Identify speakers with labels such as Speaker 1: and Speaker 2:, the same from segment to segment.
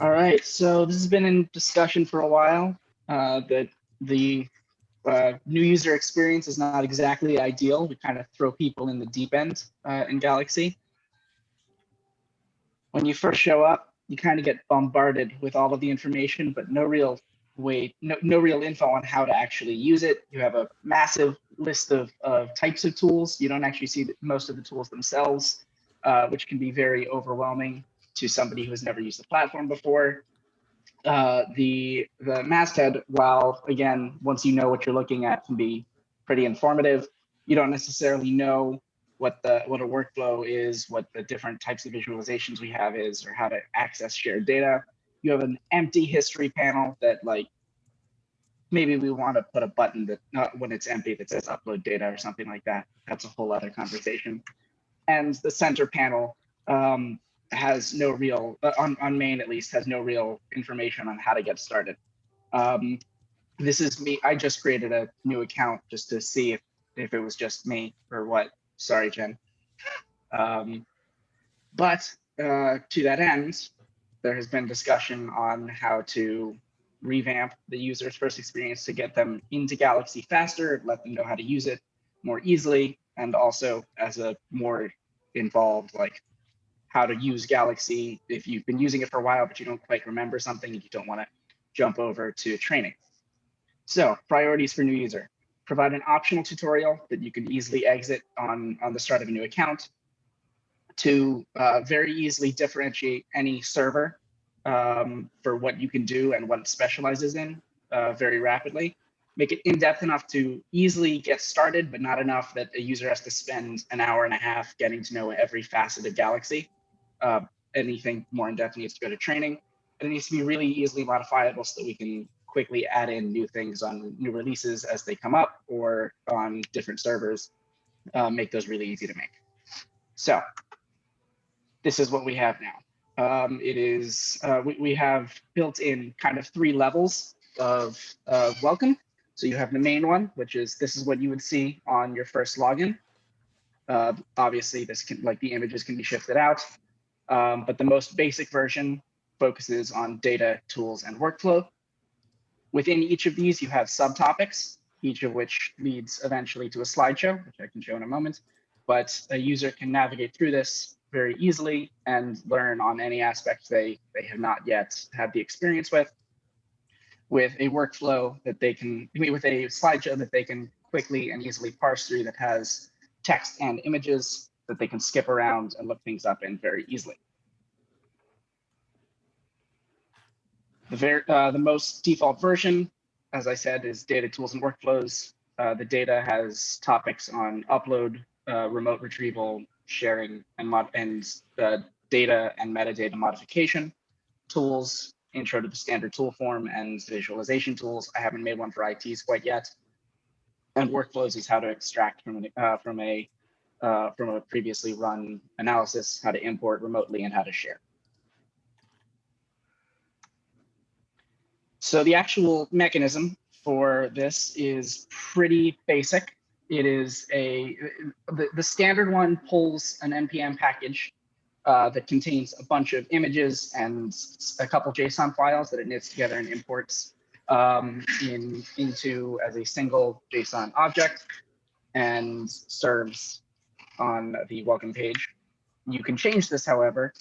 Speaker 1: All right, so this has been in discussion for a while. Uh, that the uh, new user experience is not exactly ideal. We kind of throw people in the deep end uh, in Galaxy. When you first show up, you kind of get bombarded with all of the information, but no real way, no, no real info on how to actually use it. You have a massive list of, of types of tools. You don't actually see most of the tools themselves, uh, which can be very overwhelming to somebody who has never used the platform before. Uh, the the masthead, while again, once you know what you're looking at, can be pretty informative. You don't necessarily know what the what a workflow is, what the different types of visualizations we have is, or how to access shared data. You have an empty history panel that like maybe we want to put a button that not when it's empty that says upload data or something like that. That's a whole other conversation. And the center panel um, has no real, on, on main at least, has no real information on how to get started. Um, this is me, I just created a new account just to see if, if it was just me or what. Sorry, Jen. Um, but uh, to that end, there has been discussion on how to revamp the user's first experience to get them into Galaxy faster, let them know how to use it more easily, and also as a more involved like how to use Galaxy if you've been using it for a while, but you don't quite remember something and you don't want to jump over to training. So priorities for new user. Provide an optional tutorial that you can easily exit on, on the start of a new account to uh, very easily differentiate any server um, for what you can do and what it specializes in uh, very rapidly. Make it in-depth enough to easily get started, but not enough that a user has to spend an hour and a half getting to know every facet of Galaxy uh, anything more in depth needs to go to training. And it needs to be really easily modifiable so that we can quickly add in new things on new releases as they come up or on different servers, uh, make those really easy to make. So this is what we have now. Um, it is, uh, we, we have built in kind of three levels of, welcome. So you have the main one, which is this is what you would see on your first login. Uh, obviously, this can like the images can be shifted out. Um, but the most basic version focuses on data, tools, and workflow. Within each of these, you have subtopics, each of which leads eventually to a slideshow, which I can show in a moment. But a user can navigate through this very easily and learn on any aspect they, they have not yet had the experience with, with a workflow that they can, with a slideshow that they can quickly and easily parse through that has text and images that they can skip around and look things up in very easily. The, very, uh, the most default version, as I said, is data tools and workflows. Uh, the data has topics on upload, uh, remote retrieval, sharing, and, mod and uh, data and metadata modification tools, intro to the standard tool form and visualization tools. I haven't made one for ITs quite yet. And workflows is how to extract from, an, uh, from a uh, from a previously run analysis, how to import remotely and how to share. So the actual mechanism for this is pretty basic. It is a, the, the standard one pulls an NPM package uh, that contains a bunch of images and a couple JSON files that it knits together and imports um, in, into as a single JSON object and serves on the welcome page. You can change this, however,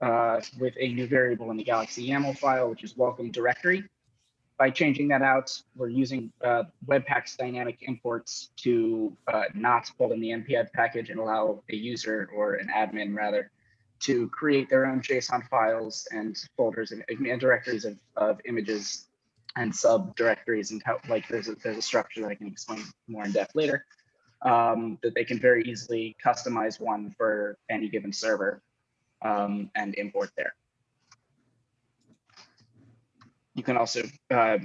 Speaker 1: uh, with a new variable in the Galaxy YAML file, which is welcome directory. By changing that out, we're using uh, Webpack's dynamic imports to uh, not pull in the npm package and allow a user or an admin rather to create their own JSON files and folders and, and directories of, of images and subdirectories and how like there's a, there's a structure that I can explain more in depth later um, that they can very easily customize one for any given server um, and import there. You can also uh,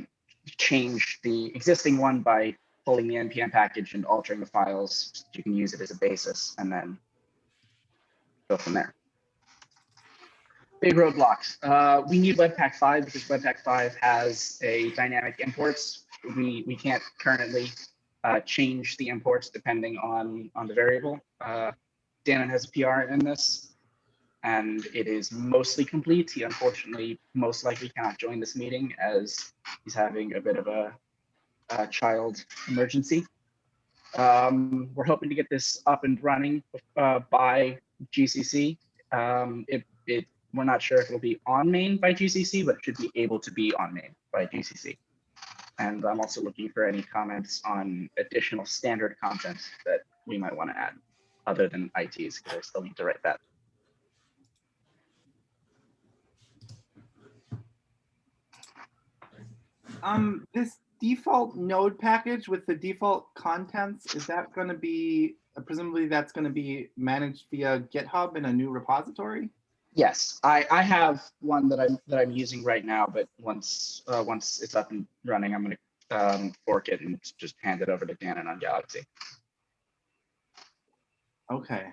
Speaker 1: change the existing one by pulling the npm package and altering the files. You can use it as a basis and then go from there. Big roadblocks. Uh, we need Webpack 5 because Webpack 5 has a dynamic imports. We, we can't currently uh, change the imports depending on, on the variable. Uh, Dannon has a PR in this. and it is mostly complete. He unfortunately most likely cannot join this meeting as he's having a bit of a, a child emergency. Um, we're hoping to get this up and running uh, by GCC. Um, it, it, we're not sure if it'll be on main by GCC, but it should be able to be on main by GCC. And I'm also looking for any comments on additional standard content that we might want to add other than ITs, because I still need to write that.
Speaker 2: Um, this default node package with the default contents, is that going to be, presumably that's going to be managed via GitHub in a new repository?
Speaker 1: Yes, I, I have one that I'm that I'm using right now, but once uh, once it's up and running, I'm gonna um, fork it and just hand it over to Dannon on Galaxy.
Speaker 2: Okay.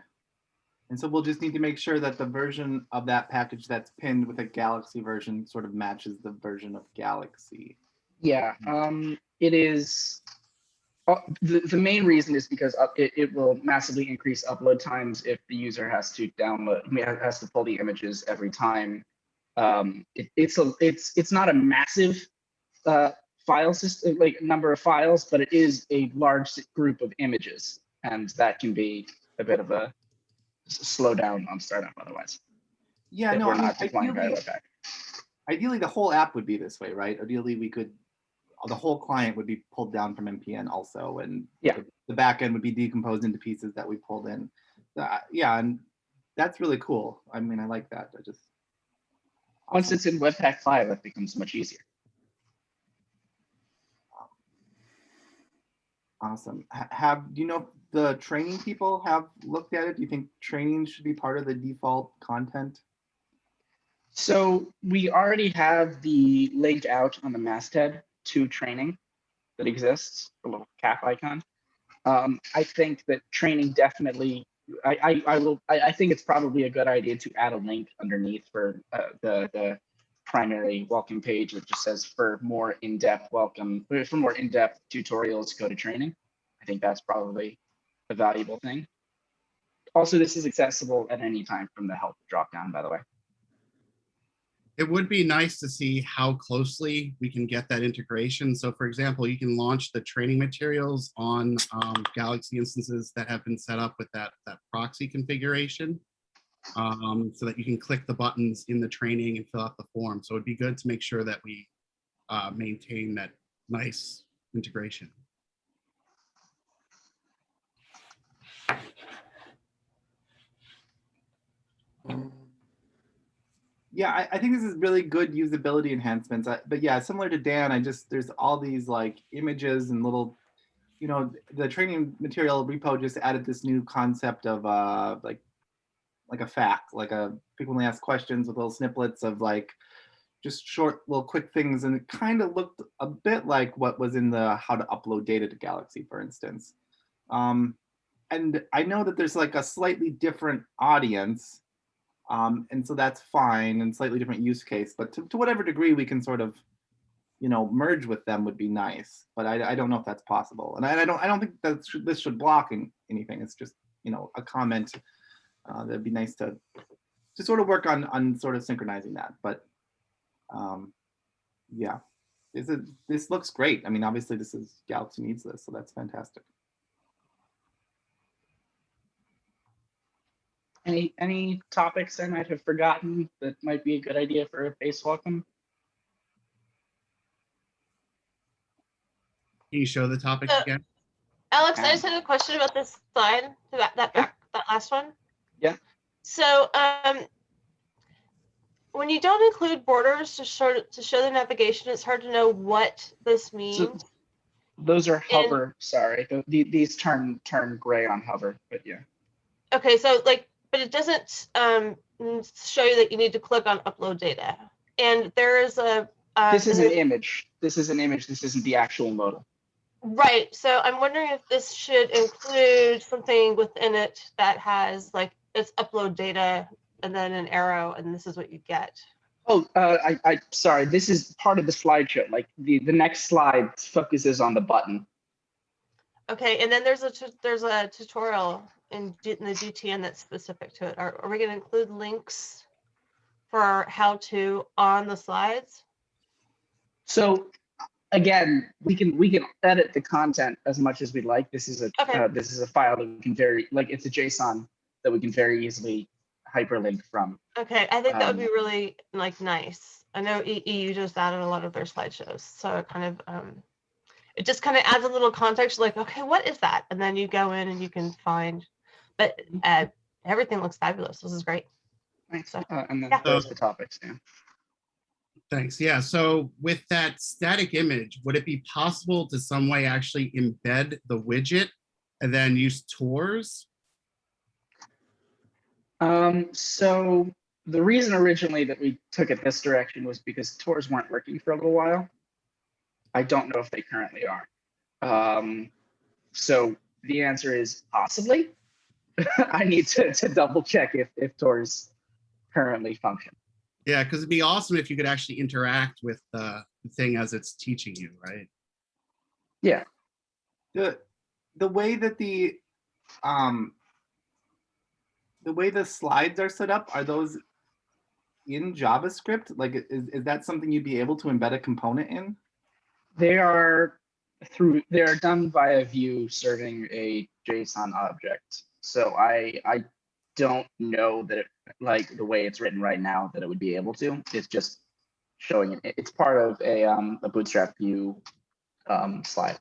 Speaker 2: And so we'll just need to make sure that the version of that package that's pinned with a Galaxy version sort of matches the version of Galaxy.
Speaker 1: Yeah, um, it is. Uh, the, the main reason is because it, it will massively increase upload times if the user has to download, has to pull the images every time. Um, it, it's a, it's, it's not a massive uh, file system, like number of files, but it is a large group of images, and that can be a bit of a slow down on startup otherwise.
Speaker 2: Yeah, no, I mean, ideally, ideally the whole app would be this way, right? Ideally, we could, the whole client would be pulled down from NPM also, and
Speaker 1: Yeah.
Speaker 2: the- the back end would be decomposed into pieces that we pulled in. Uh, yeah, and that's really cool. I mean, I like that. I just.
Speaker 1: Once it's in Webpack 5, it becomes much easier.
Speaker 2: Awesome. Have, do you know the training people have looked at it? Do you think training should be part of the default content?
Speaker 1: So we already have the link out on the masthead to training that exists, a little cap icon. Um, I think that training definitely, I, I, I will, I, I think it's probably a good idea to add a link underneath for uh, the, the primary welcome page which just says for more in-depth welcome, for more in-depth tutorials, go to training. I think that's probably a valuable thing. Also, this is accessible at any time from the help dropdown, by the way.
Speaker 3: It would be nice to see how closely we can get that integration. So for example, you can launch the training materials on um, Galaxy instances that have been set up with that, that proxy configuration. um, so that you can click the buttons in the training and fill out the form. So it'd be good to make sure that we uh, maintain that nice integration.
Speaker 2: Yeah, I, I think this is really good usability enhancements. I, but yeah, similar to Dan, I just there's all these like images and little, you know, the training material repo just added this new concept of uh like like a fact, like a frequently asked questions with little snippets of like just short little quick things, and it kind of looked a bit like what was in the how to upload data to Galaxy, for instance. Um, and I know that there's like a slightly different audience um, and so that's fine and slightly different use case, but to, to whatever degree we can sort of, you know, merge with them would be nice. But I, I don't know if that's possible. And I, I don't I don't think that should, this should block in, anything. It's just, you know, a comment uh, that'd be nice to to sort of work on on sort of synchronizing that. But um, yeah, this is this looks great. I mean, obviously this is Galaxy needs this, so that's fantastic.
Speaker 1: Any any topics I might have forgotten that might be a good idea for a base welcome?
Speaker 3: Can you show the topic
Speaker 4: Uh,
Speaker 3: again?
Speaker 4: Alex, I
Speaker 1: Um,
Speaker 4: just had a question about this slide, that, that,
Speaker 1: Yeah.
Speaker 4: back- that last one.
Speaker 1: Yeah.
Speaker 4: So, um, when you don't include borders to show, to show the navigation, it's hard to know what this means.
Speaker 1: Those are
Speaker 4: And-
Speaker 1: hover. sorry, Th- the- these turn turn gray on hover, but yeah.
Speaker 4: Okay, so like, but it doesn't, um, show you that you need to click on upload data. And there is a. uh,
Speaker 1: This is an image. This is an image. This isn't the actual modal.
Speaker 4: Right, so I'm wondering if this should include something within it that has like, it's upload data and then an arrow and this is what you get.
Speaker 1: Oh, uh, I, I, sorry. This is part of the slideshow. Like the the next slide focuses on the button.
Speaker 4: Okay, and then there's a, there's a tutorial in, in the GTN that's specific to it? Are, are we gonna include links for how to on the slides?
Speaker 1: So again, we can, we can edit the content as much as we'd like. This is a,
Speaker 4: Okay.
Speaker 1: uh, this is a file that we can very, like, it's a JSON that we can very easily hyperlink from.
Speaker 4: Okay, I think that would be
Speaker 1: Um,
Speaker 4: really like nice. I know EU does that in a lot of their slideshows, so it kind of, um, it just kind of adds a little context, like, okay, what is that? And then you go in and you can find, but, uh, everything looks fabulous. This is great.
Speaker 1: Thanks.
Speaker 4: So-
Speaker 1: Uh, and then
Speaker 4: Yeah.
Speaker 1: there's the topics, yeah.
Speaker 3: Thanks. Yeah. So with that static image, would it be possible to some way actually embed the widget and then use tours?
Speaker 1: Um, so the reason originally that we took it this direction was because tours weren't working for a little while. I don't know if they currently are. Um, so the answer is possibly. I need to, to double check if, if tours currently function.
Speaker 3: Yeah, because it'd be awesome if you could actually interact with uh, the thing as it's teaching you, right?
Speaker 1: Yeah.
Speaker 2: the the way that the um the way the slides are set up are those in javascript like is, is that something you'd be able to embed a component in
Speaker 1: They are through, they are done via Vue serving a JSON object. So I, I don't know that it, like the way it's written right now, that it would be able to. It's just showing it. It's part of a, um, a Bootstrap Vue um, slide.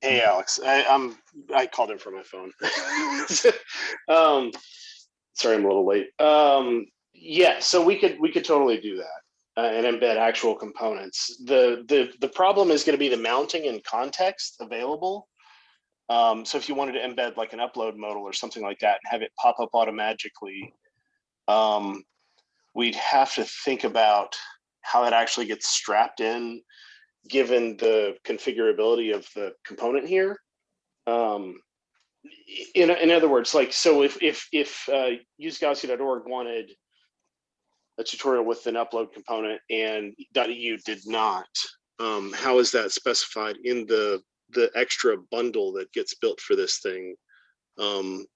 Speaker 5: Hey, Alex, I, I'm, I called in from my phone. Um, sorry, I'm a little late. Um, yeah, so we could, we could totally do that. Uh, and embed actual components. The, the, the problem is gonna be the mounting and context available. Um, so if you wanted to embed like an upload modal or something like that and have it pop up automatically, um, we'd have to think about how it actually gets strapped in given the configurability of the component here. Um, in, in other words, like, so if, if, if uh, wanted a tutorial with an upload component and .eu did not, um, how is that specified in the, the extra bundle that gets built for this thing? Um,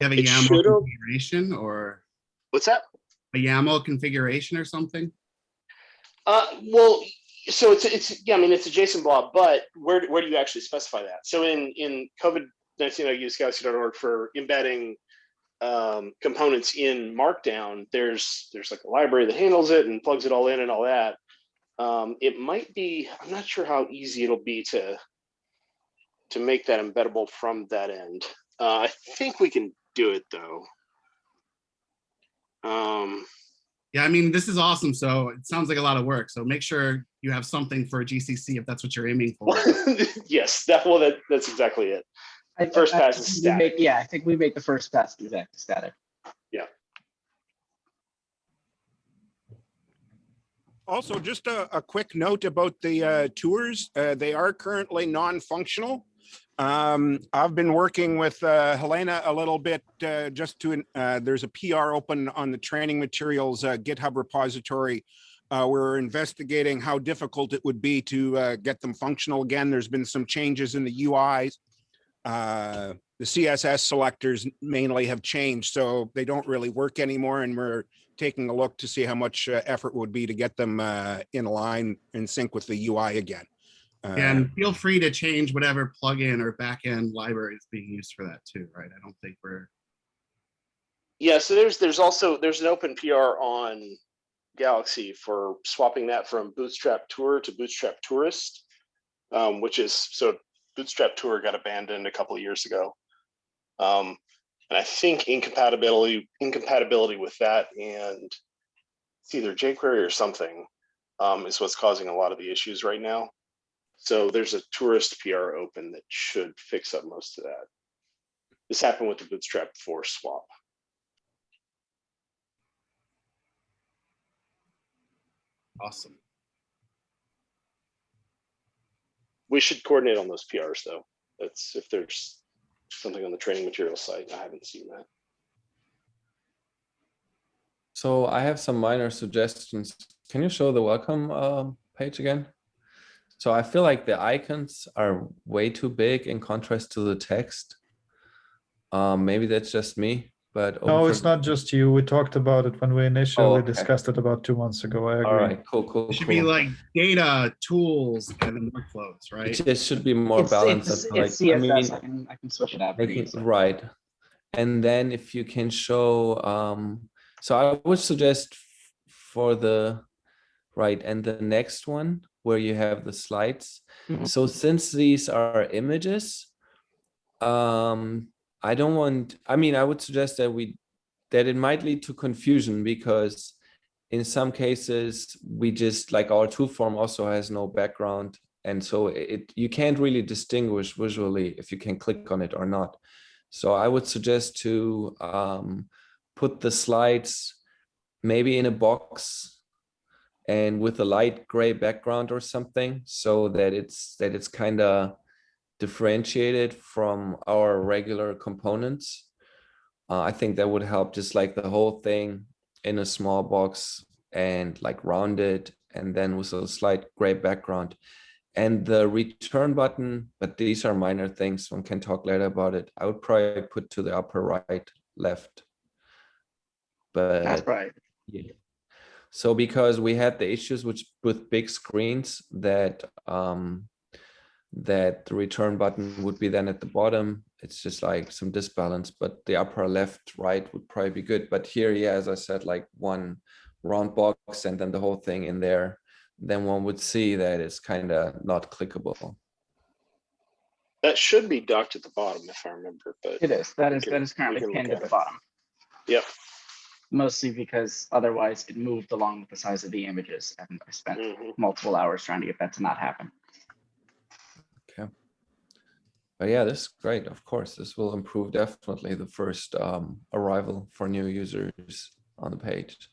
Speaker 3: You have a YAML configuration or
Speaker 5: what's that?
Speaker 3: a YAML configuration or something?
Speaker 5: Uh, well, so it's it's yeah, I mean it's a JSON blob, but where where do you actually specify that? So in in COVID nineteen, I use galaxy.org for embedding um, components in Markdown. There's there's like a library that handles it and plugs it all in and all that. Um, it might be. I'm not sure how easy it'll be to to make that embeddable from that end. Uh, I think we can do it though. Um,
Speaker 3: Yeah, I mean, this is awesome. So it sounds like a lot of work. So make sure you have something for GCC if that's what you're aiming for.
Speaker 5: yes, that well, that that's exactly it.
Speaker 1: I-
Speaker 5: First
Speaker 1: I-
Speaker 5: pass
Speaker 1: I
Speaker 5: is
Speaker 1: think we make-
Speaker 5: static.
Speaker 1: Yeah, I think we make the first pass exact static. Yeah.
Speaker 6: Also, just a, a quick note about the uh, tours. Uh, they are currently non-functional. Um, I've been working with uh, Helena a little bit uh, just to, uh, there's a PR open on the training materials uh, GitHub repository. Uh, we're investigating how difficult it would be to uh, get them functional again. There's been some changes in the UIs. Uh, the CSS selectors mainly have changed, so they don't really work anymore. And we're taking a look to see how much effort would be to get them uh, in line in sync with the UI again.
Speaker 3: And feel free to change whatever plugin or backend library is being used for that too, right? I don't think we're,
Speaker 5: Yeah, so there's there's also there's an open PR on Galaxy for swapping that from Bootstrap Tour to Bootstrap Tourist, um, which is so Bootstrap Tour got abandoned a couple of years ago. Um, and I think incompatibility incompatibility with that and it's either jQuery or something um, is what's causing a lot of the issues right now. So there's a tourist PR open that should fix up most of that. This happened with the Bootstrap 4 swap.
Speaker 3: awesome.
Speaker 5: We should coordinate on those PRs though. That's if there's something on the training material site. I haven't seen that.
Speaker 7: So I have some minor suggestions. Can you show the welcome uh, page again? So I feel like the icons are way too big in contrast to the text. Um, maybe that's just me, but.
Speaker 8: No,
Speaker 7: over-
Speaker 8: it's not just you. We talked about it when we initially
Speaker 7: Oh, okay.
Speaker 8: discussed it about two months ago. I agree.
Speaker 7: All right, cool, cool,
Speaker 3: It should be like data, tools, and then workflows,
Speaker 7: It
Speaker 3: right?
Speaker 7: just should be more
Speaker 1: It's,
Speaker 7: balanced.
Speaker 1: it's,
Speaker 7: and,
Speaker 1: it's
Speaker 7: like, I mean,
Speaker 1: I can, I can switch it out. pretty
Speaker 7: making
Speaker 1: easily.
Speaker 7: right and then if you can show um so i would suggest for the right and the next one where you have the slides.
Speaker 1: Mhm.
Speaker 7: so since these are images um i don't want i mean i would suggest that we that it might lead to confusion because in some cases we just like our tool form also has no background. And so it you can't really distinguish visually if you can click on it or not. So I would suggest to um, put the slides maybe in a box and with a light gray background or something so that it's that it's kind of differentiated from our regular components. Uh, I think that would help just like the whole thing in a small box and like rounded and then with a slight gray background and the return button, but these are minor things, one can talk later about it. I would probably put to the upper right, left. But That's
Speaker 1: right.
Speaker 7: yeah. So because we had the issues which with big screens that um that the return button would be then at the bottom, it's just like some disbalance, but the upper left, right would probably be good. But here, yeah, as I said, like one round box and then the whole thing in there, then one would see that it's kind of not clickable.
Speaker 5: That should be docked at the bottom if I remember, but
Speaker 1: It is. That is,
Speaker 5: can-
Speaker 1: that is currently pinned
Speaker 5: at
Speaker 1: at the
Speaker 5: it.
Speaker 1: bottom,
Speaker 5: yep.
Speaker 1: Mostly because otherwise it moved along with the size of the images and I spent
Speaker 5: mhm.
Speaker 1: multiple hours trying to get that to not happen. Okay.
Speaker 7: But yeah, this is great. Of course, this will improve definitely the first um, arrival for new users on the page.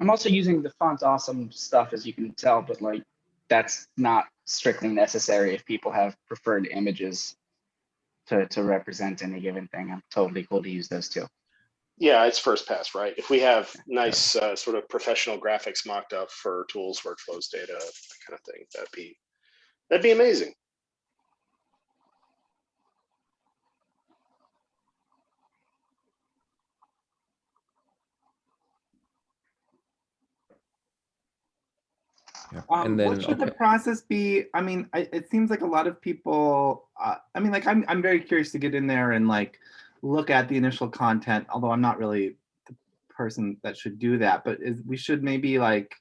Speaker 1: I'm also using the font awesome stuff as you can tell, but like that's not strictly necessary if people have preferred images to, to represent any given thing. I'm totally cool to use those too.
Speaker 5: Yeah, it's first pass, right? If we have nice uh, sort of professional graphics mocked up for tools, workflows, data, that kind of thing, that'd be that'd be amazing.
Speaker 7: Yeah.
Speaker 2: Um,
Speaker 7: and then
Speaker 2: what should the process be? I mean, I, it seems like a lot of people. Uh, I mean, like I'm I'm very curious to get in there and like look at the initial content. Although I'm not really the person that should do that, but is we should maybe like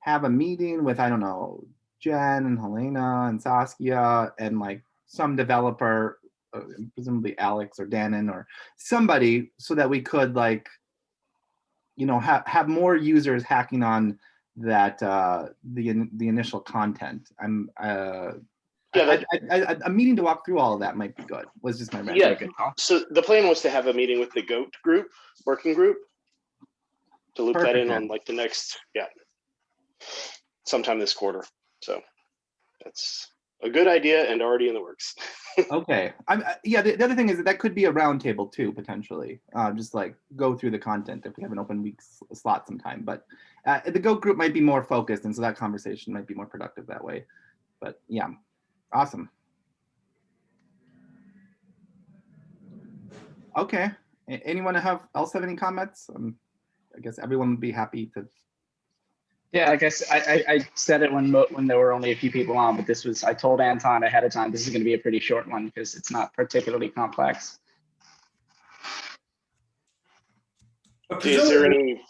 Speaker 2: have a meeting with I don't know Jen and Helena and Saskia and like some developer, uh, presumably Alex or Dannon or somebody, so that we could like you know have have more users hacking on that uh the the initial content i'm uh
Speaker 5: Yeah,
Speaker 2: I-
Speaker 5: that-
Speaker 2: I- I- a meeting to walk through all of that might be good was just my
Speaker 5: Yeah. So the plan was to have a meeting with the GOAT group, working group, to loop that in on like the next, yeah, sometime this quarter. So that's a good idea and already in the works.
Speaker 2: okay. I'm uh, yeah the, the other thing is that that could be a round table too potentially. Uh just like go through the content if we have an open week slot sometime but uh, the go group might be more focused and so that conversation might be more productive that way. But yeah. Awesome. Okay. Anyone have else have any comments? Um i guess everyone would be happy to
Speaker 1: Yeah, I guess I, I, I said it when mo- when there were only a few people on, but this was I told Anton ahead of time this is going to be a pretty short one because it's not particularly complex.
Speaker 9: Okay,
Speaker 5: Is there any,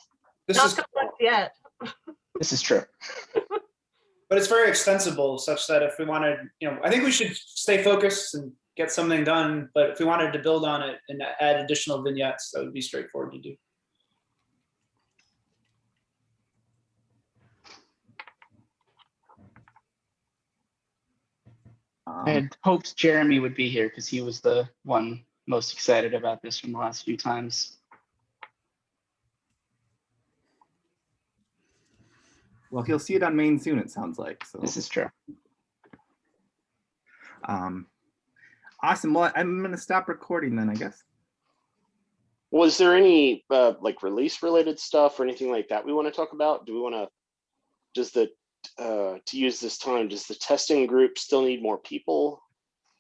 Speaker 9: this
Speaker 4: Not
Speaker 9: is,
Speaker 4: complex yet.
Speaker 1: This is true.
Speaker 9: but it's very extensible such that if we wanted, you know, I think we should stay focused and get something done. But if we wanted to build on it and add additional vignettes, that would be straightforward to do.
Speaker 2: Um,
Speaker 1: I had hoped Jeremy would be here because he was the one most excited about this from the last few times.
Speaker 2: well he'll see it on main soon it sounds like so
Speaker 1: This is true.
Speaker 2: Um, awesome. Well, I'm gonna stop recording then, I guess.
Speaker 5: was there any uh, like release related stuff or anything like that we want to talk about? Do we want to, does the, uh, to use this time, does the testing group still need more people?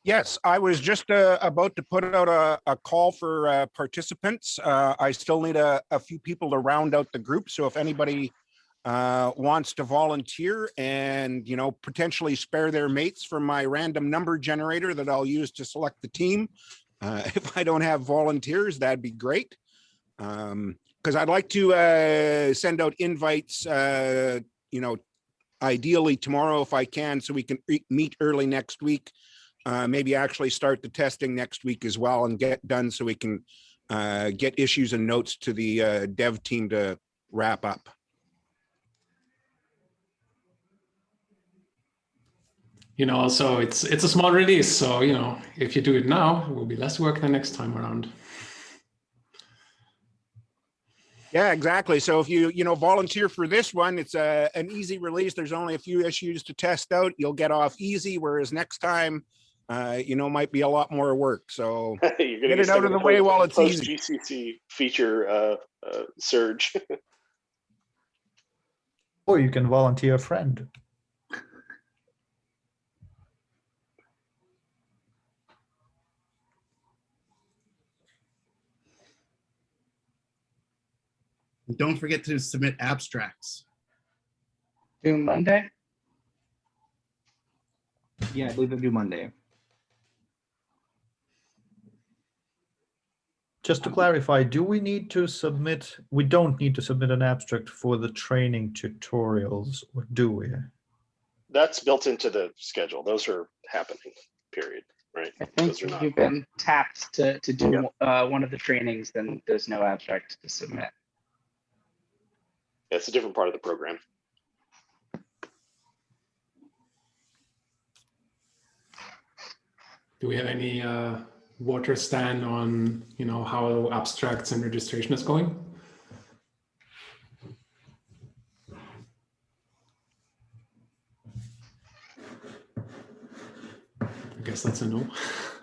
Speaker 6: Yes, I was just uh, about to put out a, a call for uh, participants. Uh, I still need a, a few people to round out the group. So if anybody uh, wants to volunteer and, you know, potentially spare their mates from my random number generator that I'll use to select the team. Uh, if I don't have volunteers, that'd be great. Um, because I'd like to uh, send out invites, uh, you know, ideally tomorrow if I can, so we can meet early next week. Uh, maybe actually start the testing next week as well and get done so we can uh, get issues and notes to the uh, dev team to wrap up.
Speaker 10: You know, also it's it's a small release, so you know, if you do it now, it will be less work the next time around.
Speaker 6: Yeah, exactly. So if you, you know, volunteer for this one, it's a, an easy release. There's only a few issues to test out. You'll get off easy, whereas next time, uh, you know, might be a lot more work. So
Speaker 5: You're gonna
Speaker 6: Get it out of the way while it's
Speaker 5: post
Speaker 6: easy.
Speaker 5: GCC feature uh, uh, surge.
Speaker 8: Or you can volunteer a friend.
Speaker 3: And Don't forget to submit abstracts.
Speaker 1: Do Monday?
Speaker 2: Yeah, I believe they do Monday.
Speaker 8: Just to clarify, do we need to submit, we don't need to submit an abstract for the training tutorials, or do we?
Speaker 5: That's built into the schedule. Those are happening, period, right?
Speaker 1: I
Speaker 5: Those
Speaker 1: think
Speaker 5: are
Speaker 1: if
Speaker 5: not.
Speaker 1: you've been tapped to, to do uh, one of the trainings, then there's no abstract to submit.
Speaker 5: It's a different part of the program.
Speaker 10: Do we have any uh, water stand on you know how abstracts and registration is going? I guess that's a no.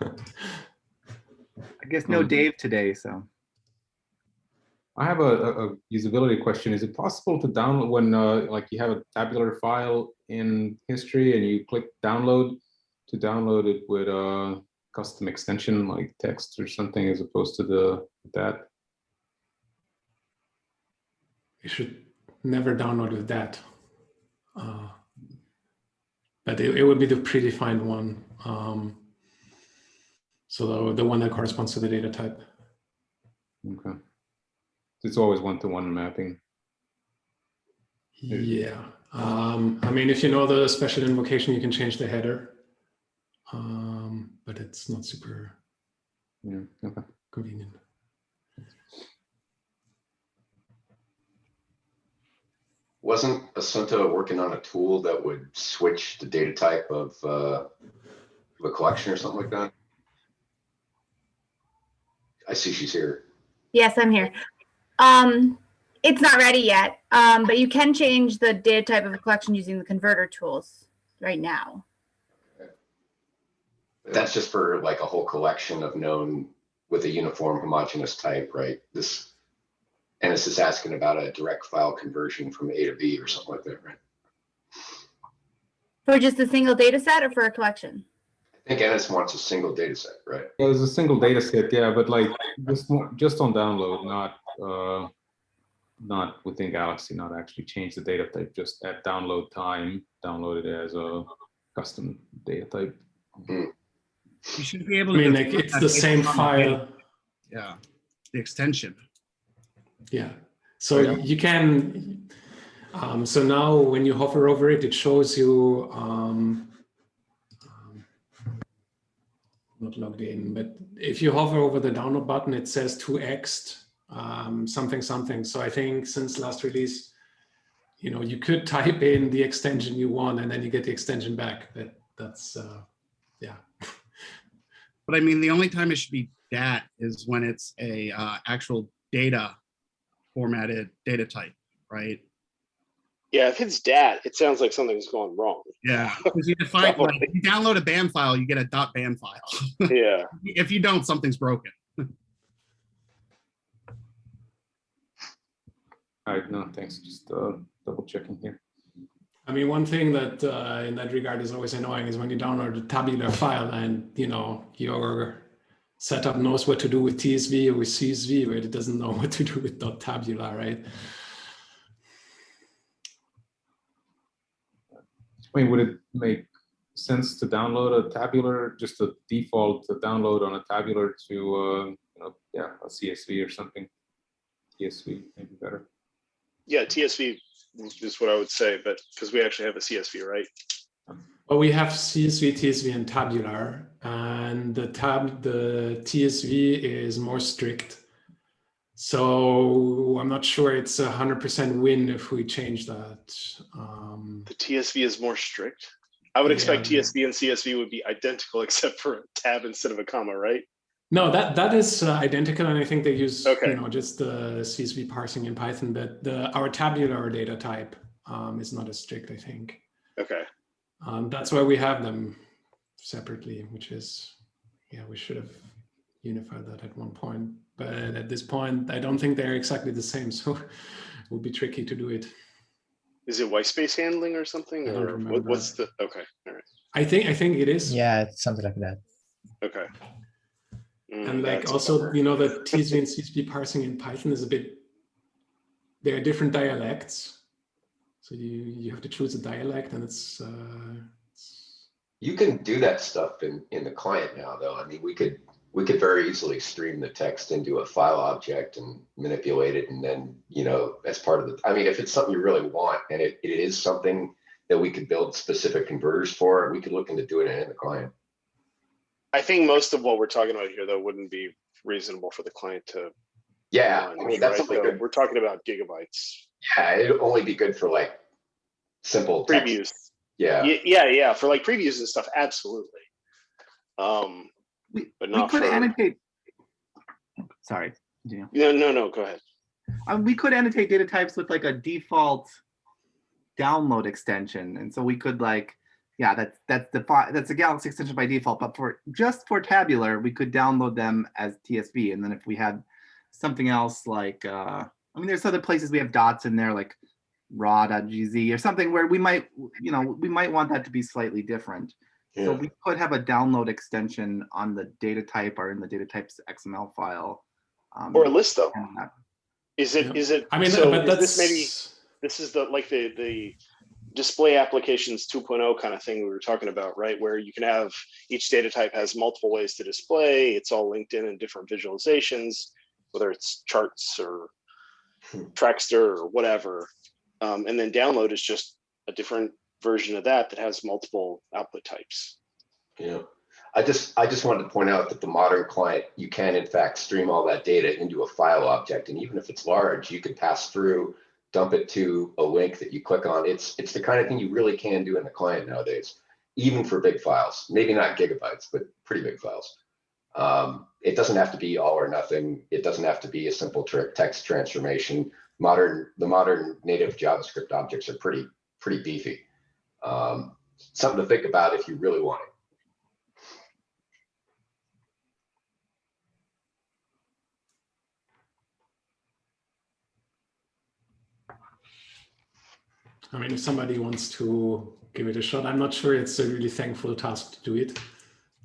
Speaker 2: I guess no. Dave today, so.
Speaker 11: I have a, a, usability question. Is it possible to download when uh, like you have a tabular file in history and you click download to download it with a custom extension like text or something as opposed to the that?
Speaker 10: You should never download with that. Uh, but it, it would be the predefined one. Um, so the, the one that corresponds to the data type.
Speaker 11: Okay. It's always one-to-one mapping.
Speaker 10: Yeah. Um, I mean, if you know the special invocation, you can change the header. Um, but it's not super
Speaker 11: Yeah. Okay.
Speaker 10: convenient.
Speaker 12: Wasn't Assunta working on a tool that would switch the data type of, uh, of a collection or something like that? I see she's here.
Speaker 13: Yes, I'm here. Um, it's not ready yet, um, but you can change the data type of a collection using the converter tools right now.
Speaker 12: But that's just for like a whole collection of known with a uniform homogeneous type, right? This, and it's just asking about a direct file conversion from A to B or something like that, right?
Speaker 13: For just a single data set or for a collection?
Speaker 12: I think Ennis wants a single data set, right?
Speaker 11: Yeah, there's a single data set, yeah, but like just just on download, not uh, not within Galaxy, not actually change the data type, just at download time, download it as a custom data type.
Speaker 3: You should be able to
Speaker 10: I
Speaker 3: to.
Speaker 10: mean, like it's the same file.
Speaker 3: Yeah, the extension.
Speaker 10: Yeah. So you can, um, so now when you hover over it, it shows you, um, um, not logged in, but if you hover over the download button, it says 2x um, something, something. So I think since last release, you know, you could type in the extension you want and then you get the extension back. That that's, uh, yeah.
Speaker 3: But I mean, the only time it should be dat is when it's a uh, actual data formatted data type, right?
Speaker 5: Yeah, if it's dat, it sounds like something's gone wrong.
Speaker 3: Yeah, because you define, like, if you download a BAM file, you get a dot .bam file.
Speaker 5: Yeah.
Speaker 3: If you don't, something's broken.
Speaker 11: All right, no, thanks, just uh, double checking here.
Speaker 10: I mean, one thing that uh, in that regard is always annoying is when you download a tabular file and you know your setup knows what to do with TSV or with CSV, but it doesn't know what to do with .tabular, right?
Speaker 11: I mean, would it make sense to download a tabular, just a default to download on a tabular to, uh, you know, yeah, a CSV or something? CSV maybe better.
Speaker 5: Yeah, TSV is what I would say, but because we actually have a CSV, right?
Speaker 10: Well, we have CSV, TSV, and tabular, and the tab, the TSV is more strict. So I'm not sure it's a hundred percent win if we change that. Um,
Speaker 5: The TSV is more strict. I would expect
Speaker 10: Yeah.
Speaker 5: TSV and CSV would be identical except for a tab instead of a comma, right?
Speaker 10: No, that that is uh, identical, and I think they use
Speaker 5: Okay.
Speaker 10: you know just the CSV parsing in Python, but the our tabular data type um, is not as strict, I think.
Speaker 5: Okay.
Speaker 10: Um, that's why we have them separately, which is, yeah, we should have unified that at one point. But at this point, I don't think they're exactly the same, so it would be tricky to do it.
Speaker 5: Is it white space handling or something?
Speaker 10: I don't
Speaker 5: Or what,
Speaker 10: remember.
Speaker 5: what's the, okay, all right,
Speaker 10: I think I think it is.
Speaker 14: Yeah, it's something like that.
Speaker 5: okay. Mm,
Speaker 10: And like also, you know, the TSV and CSV parsing in Python is a bit, there are different dialects. So you, you have to choose a dialect and it's, uh, it's
Speaker 12: You can do that stuff in, in the client now, though. I mean, we could, we could very easily stream the text into a file object and manipulate it. And then, you know, as part of the, I mean, if it's something you really want and it, it is something that we could build specific converters for, we could look into doing it in the client.
Speaker 5: I think most of what we're talking about here, though, wouldn't be reasonable for the client to.
Speaker 12: Yeah, I mean, that's
Speaker 5: right?
Speaker 12: good.
Speaker 5: We're talking about gigabytes.
Speaker 12: Yeah, it'd only be good for like simple text.
Speaker 5: Previews.
Speaker 12: Yeah.
Speaker 5: Yeah, yeah, yeah, for like previews and stuff, absolutely. Um,
Speaker 2: We,
Speaker 5: but
Speaker 2: we could
Speaker 5: for,
Speaker 2: annotate. Sorry. Yeah.
Speaker 5: no, no, no, go ahead.
Speaker 2: Um, we could annotate data types with like a default download extension, and so we could like, yeah, that's that's the that's a Galaxy extension by default. But for just for tabular, we could download them as TSV, and then if we had something else like, uh, I mean, there's other places we have dots in there like raw.gz or something where we might, you know, we might want that to be slightly different. So we could have a download extension on the data type or in the data types XML file. um,
Speaker 5: Or a list though.
Speaker 2: Is that-
Speaker 5: Is it,
Speaker 10: Yeah.
Speaker 5: is it,
Speaker 10: I mean,
Speaker 5: so
Speaker 10: but
Speaker 5: is
Speaker 10: that's
Speaker 5: this maybe, this is the, like the, the display applications 2.0 kind of thing we were talking about, right? Where you can have, each data type has multiple ways to display, it's all linked in in different visualizations, whether it's charts or
Speaker 12: Hmm.
Speaker 5: Trackster or whatever. Um, and then download is just a different version of that that has multiple output types.
Speaker 12: Yeah, I just, I just wanted to point out that the modern client, you can in fact stream all that data into a file object. And even if it's large, you can pass through, dump it to a link that you click on. It's, it's the kind of thing you really can do in the client nowadays, even for big files, maybe not gigabytes, but pretty big files. Um, it doesn't have to be all or nothing. It doesn't have to be a simple tra- text transformation. Modern, the modern native JavaScript objects are pretty, pretty beefy. Um, something to think about if you really want it.
Speaker 10: I mean, if somebody wants to give it a shot, I'm not sure it's a really thankful task to do it.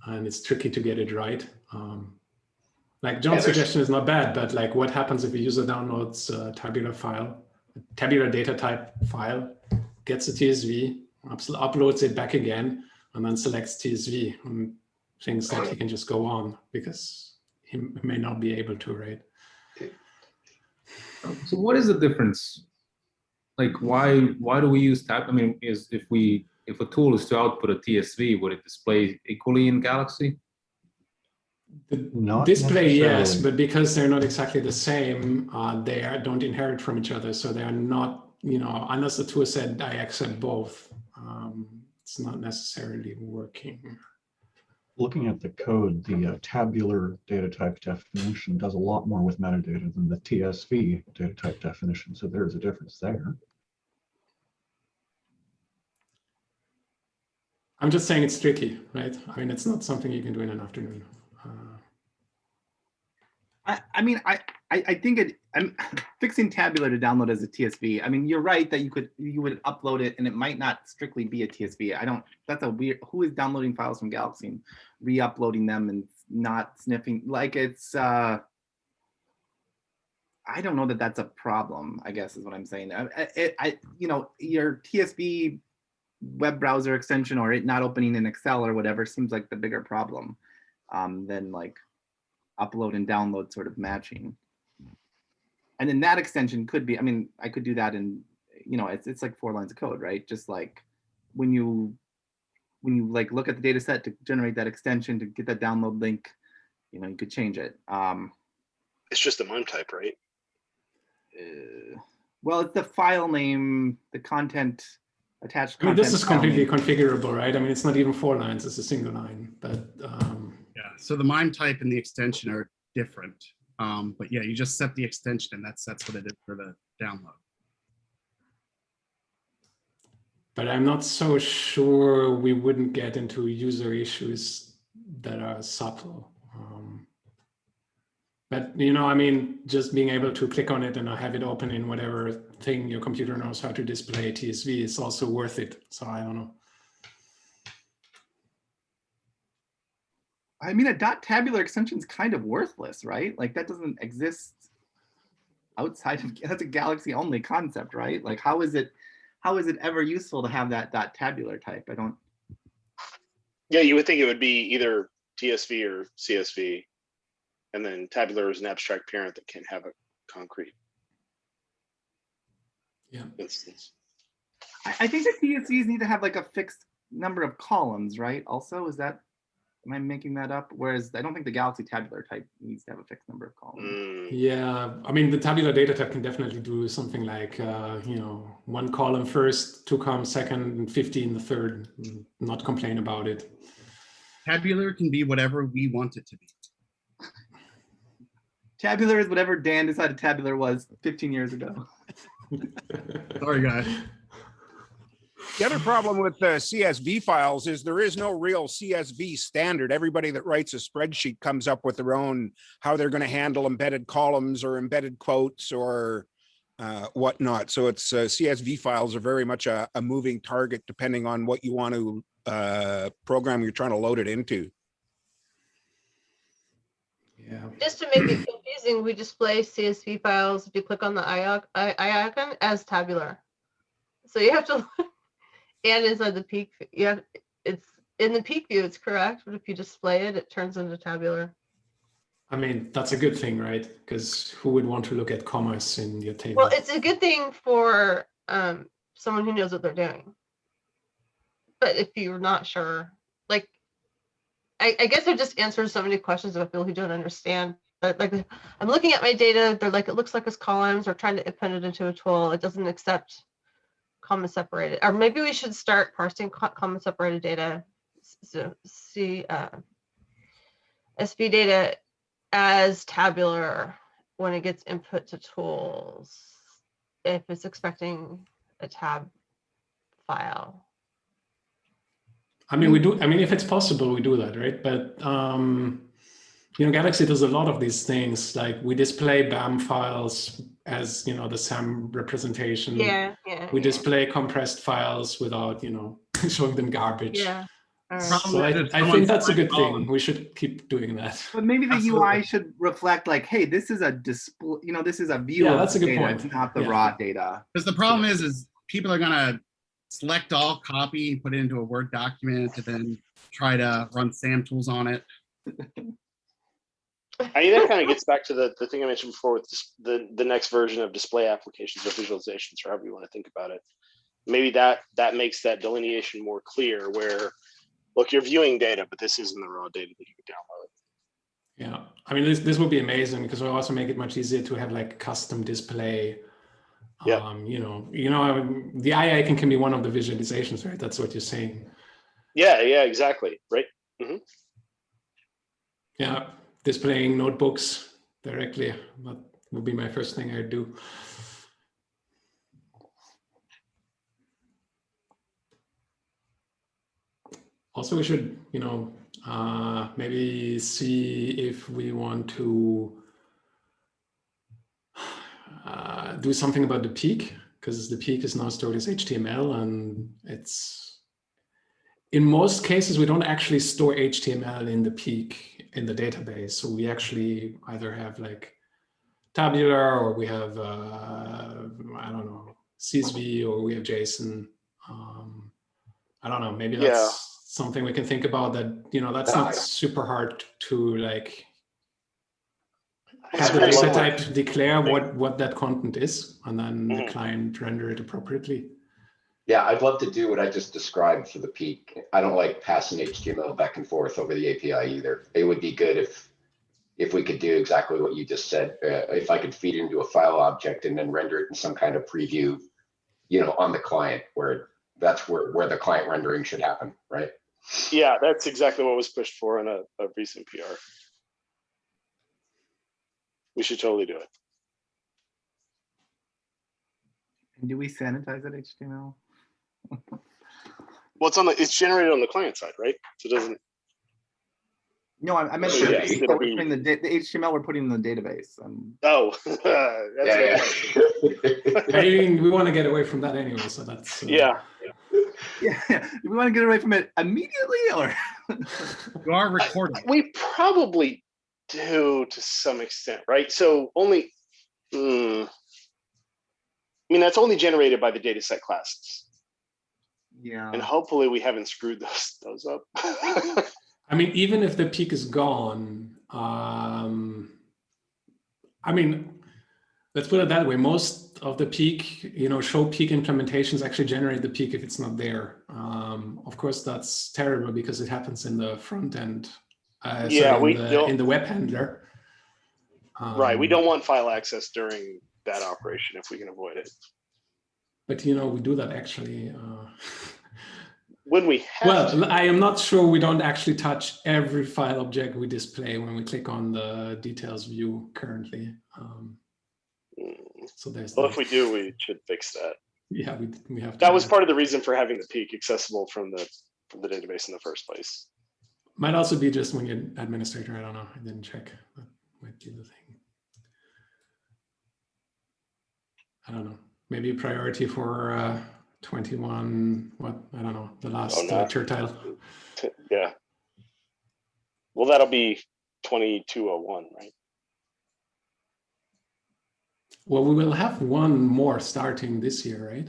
Speaker 10: And it's tricky to get it right. Um, like John's
Speaker 12: Yeah,
Speaker 10: suggestion is not bad, but like what happens if a user downloads a tabular file, a tabular data type file, gets a TSV, uploads it back again, and then selects TSV and thinks that he can just go on because he may not be able to, right?
Speaker 11: So what is the difference? Like, why why do we use tab? I mean, is if we if a tool is to output a TSV, would it display equally in Galaxy?
Speaker 10: The
Speaker 8: Not
Speaker 10: display, yes, but because they're not exactly the same, uh, they are, don't inherit from each other. So they are not, you know, unless the tool said I accept both, um, it's not necessarily working.
Speaker 8: Looking at the code, the uh, tabular data type definition does a lot more with metadata than the TSV data type definition. So there's a difference there.
Speaker 10: I'm just saying it's tricky, right? I mean, it's not something you can do in an afternoon. Uh,
Speaker 2: I, I mean, I, I, I think it, I'm fixing tabular to download as a TSV. I mean, you're right that you could, you would upload it and it might not strictly be a TSV. I don't, that's a weird, who is downloading files from Galaxy and re-uploading them and not sniffing, like it's, uh, I don't know that that's a problem, I guess is what I'm saying. I, I, I you know, your TSV web browser extension or it not opening in Excel or whatever seems like the bigger problem um, than like upload and download sort of matching. And then that extension could be, I mean, I could do that in, you know, it's, it's like four lines of code, right? Just like when you, when you like look at the data set to generate that extension to get that download link, you know, you could change it. Um,
Speaker 5: It's just the MIME type, right?
Speaker 2: uh, well, it's the file name, the content attached.
Speaker 10: I mean, this is completely
Speaker 2: name.
Speaker 10: configurable, right? I mean, it's not even four lines, it's a single line, but um,
Speaker 3: Yeah, so the MIME type and the extension are different. Um, but yeah, you just set the extension and that's, that's what it is for the download.
Speaker 10: but I'm not so sure we wouldn't get into user issues that are subtle. Um, but you know, I mean, just being able to click on it and have it open in whatever thing your computer knows how to display TSV is also worth it. So I don't know.
Speaker 2: I mean, a dot tabular extension is kind of worthless, right? Like that doesn't exist outside of, that's a galaxy only concept, right? Like how is it, how is it ever useful to have that dot tabular type? I don't,
Speaker 5: Yeah, you would think it would be either TSV or CSV. And then tabular is an abstract parent that can have a concrete
Speaker 10: Yeah.
Speaker 5: instance.
Speaker 2: I, I think the TSVs need to have like a fixed number of columns, right? Also, is that, am I making that up? Whereas I don't think the galaxy tabular type needs to have a fixed number of columns.
Speaker 5: Mm,
Speaker 10: Yeah, I mean, the tabular data type can definitely do something like, uh, you know, one column first, two columns second, and 15 the third, not complain about it.
Speaker 3: Tabular can be whatever we want it to be.
Speaker 2: Tabular is whatever Dan decided tabular was 15 years ago.
Speaker 3: Sorry, guys.
Speaker 6: The other problem with the CSV files is there is no real CSV standard. Everybody that writes a spreadsheet comes up with their own, how they're going to handle embedded columns or embedded quotes or uh, whatnot. So it's uh, CSV files are very much a, a moving target depending on what you want to uh, program you're trying to load it into.
Speaker 10: Yeah.
Speaker 4: Just to make it confusing, we display CSV files if you click on the eye ic- eye eye icon as tabular. So you have to, and inside the peek, Yeah, it's in the peek view, it's correct, but if you display it, it turns into tabular.
Speaker 10: I mean, that's a good thing, right? Because who would want to look at commas in your table?
Speaker 4: Well, it's a good thing for um, someone who knows what they're doing. But if you're not sure, like, I, I guess it just answers so many questions about people who don't understand. But like, I'm looking at my data, they're like, it looks like it's columns, or trying to append it into a tool. It doesn't accept comma separated, or maybe we should start parsing co- comma separated data. So see, uh, SV data as tabular when it gets input to tools if it's expecting a tab file.
Speaker 10: I mean, we do, I mean, if it's possible, we do that, right? But, um, you know, Galaxy does a lot of these things, like we display BAM files as, you know, the SAM representation.
Speaker 4: Yeah, yeah.
Speaker 10: We
Speaker 4: yeah,
Speaker 10: display compressed files without, you know, showing them garbage.
Speaker 4: Yeah. all right.
Speaker 3: Problem
Speaker 10: So I, I think that's a good thing. We should keep doing that.
Speaker 2: But maybe the
Speaker 3: Absolutely.
Speaker 2: UI should reflect like, hey, this is a display, you know, this is a view
Speaker 10: Yeah,
Speaker 2: of
Speaker 10: that's
Speaker 2: the
Speaker 10: a good
Speaker 2: data,
Speaker 10: point.
Speaker 2: It's not the
Speaker 10: Yeah.
Speaker 2: raw data.
Speaker 3: Because the problem is, is people are gonna select all, copy, put it into a Word document, and then try to run SAM tools on it.
Speaker 5: I mean, that kind of gets back to the, the thing I mentioned before with the, the next version of display applications or visualizations, or however you want to think about it. Maybe that, that makes that delineation more clear where, look, you're viewing data, but this isn't the raw data that you could download.
Speaker 10: Yeah, I mean, this, this would be amazing because we also make it much easier to have like custom display.
Speaker 5: Yeah.
Speaker 10: Um, you know, you know, I mean, the eye icon can be one of the visualizations, right? That's what you're saying.
Speaker 5: Yeah, yeah, exactly, right?
Speaker 10: Yeah, displaying notebooks directly. That would be my first thing I'd do. Also, we should, you know, uh, maybe see if we want to uh, do something about the peek because the peek is now stored as HTML and it's in most cases we don't actually store HTML in the peek in the database. So we actually either have like tabular or we have uh, I don't know CSV or we have JSON. Um, I don't know. Maybe that's
Speaker 5: Yeah.
Speaker 10: something we can think about. That you know that's not super hard to like have the data type declare what what that content is, and then the
Speaker 5: Mhm.
Speaker 10: client render it appropriately.
Speaker 12: Yeah, I'd love to do what I just described for the peek. I don't like passing HTML back and forth over the API either. It would be good if, if we could do exactly what you just said. Uh, if I could feed it into a file object and then render it in some kind of preview, you know, on the client where that's where, where the client rendering should happen, right?
Speaker 5: Yeah, that's exactly what was pushed for in a, a recent PR. We should totally do it.
Speaker 2: And do we sanitize that HTML?
Speaker 5: Well, it's on the, it's generated on the client side, right? So it doesn't,
Speaker 2: No, I, I meant
Speaker 5: Should
Speaker 2: the,
Speaker 5: be.
Speaker 2: we're putting the, the HTML we're putting in the database. Um,
Speaker 5: oh. that's a
Speaker 12: Yeah.
Speaker 10: I mean, we want to get away from that anyway, so that's uh,
Speaker 5: Yeah,
Speaker 2: yeah, do we want to get away from it immediately or?
Speaker 3: You are recording.
Speaker 5: we probably do to some extent, right? So only, hmm. I mean, that's only generated by the dataset classes.
Speaker 2: Yeah.
Speaker 5: And hopefully we haven't screwed those, those up.
Speaker 10: I mean, even if the peek is gone, um, I mean, let's put it that way. Most of the peek, you know, show peek implementations actually generate the peek if it's not there. Um, of course, that's terrible because it happens in the front end. Uh, sorry,
Speaker 5: Yeah,
Speaker 10: in
Speaker 5: we
Speaker 10: the,
Speaker 5: don't-
Speaker 10: in the web handler.
Speaker 5: Right, we
Speaker 10: Um,
Speaker 5: don't want file access during that operation if we can avoid it.
Speaker 10: But you know, we do that actually. Uh,
Speaker 5: When we have to,
Speaker 10: well, I am not sure we don't actually touch every file object we display when we click on the details view currently. Um, so there's
Speaker 5: well,
Speaker 10: that.
Speaker 5: if we do, we should fix that.
Speaker 10: yeah, we, we have
Speaker 5: That was part of the reason for having the peek accessible from the, from the database in the first place.
Speaker 10: Might also be just when you're administrator. I don't know. I didn't check. That might be the thing. I don't know. Maybe a priority for uh, 21. What I don't know. The last
Speaker 5: Oh,
Speaker 10: uh,
Speaker 5: no.
Speaker 10: tertile.
Speaker 5: Yeah. Well, that'll be twenty-two oh one, right?
Speaker 10: Well, we will have one more starting this year, right?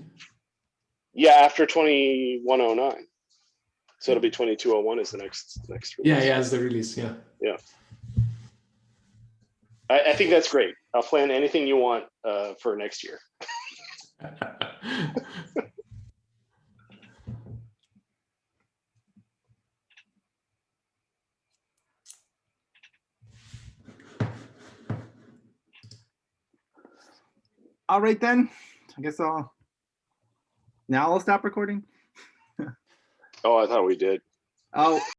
Speaker 5: Yeah, after twenty-one oh nine. So it'll be twenty-two oh one is the next, next.
Speaker 10: Yeah,
Speaker 5: release.
Speaker 10: yeah, as the release. Yeah.
Speaker 5: Yeah. I, I think that's great. I'll plan anything you want, uh, for next year.
Speaker 2: All right then, I guess I'll, now I'll stop recording.
Speaker 5: Oh, I thought we did.
Speaker 2: Oh,